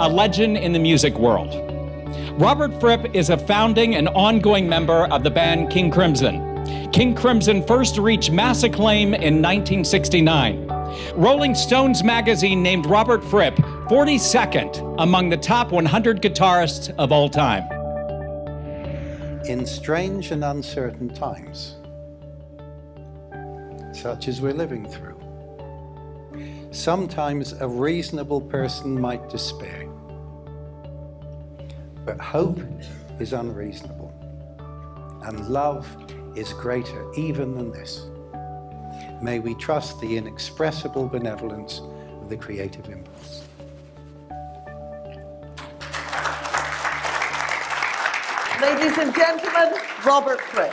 a legend in the music world. Robert Fripp is a founding and ongoing member of the band King Crimson. King Crimson first reached mass acclaim in 1969. Rolling Stones magazine named Robert Fripp 42nd among the top 100 guitarists of all time. In strange and uncertain times, such as we're living through, sometimes a reasonable person might despair. But hope is unreasonable, and love is greater even than this. May we trust the inexpressible benevolence of the creative impulse. Ladies and gentlemen, Robert Fripp.